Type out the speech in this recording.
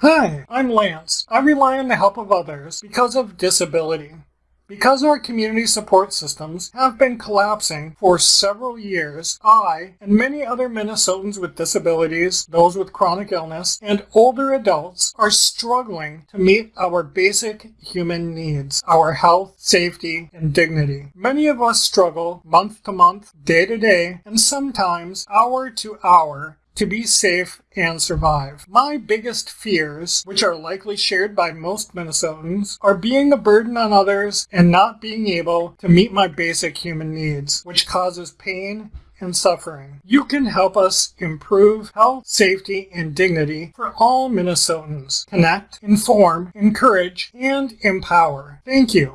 Hi, I'm Lance. I rely on the help of others because of disability. Because our community support systems have been collapsing for several years, I and many other Minnesotans with disabilities, those with chronic illness, and older adults are struggling to meet our basic human needs, our health, safety, and dignity. Many of us struggle month to month, day to day, and sometimes hour to hour to be safe and survive. My biggest fears, which are likely shared by most Minnesotans, are being a burden on others and not being able to meet my basic human needs, which causes pain and suffering. You can help us improve health, safety, and dignity for all Minnesotans. Connect, inform, encourage, and empower. Thank you.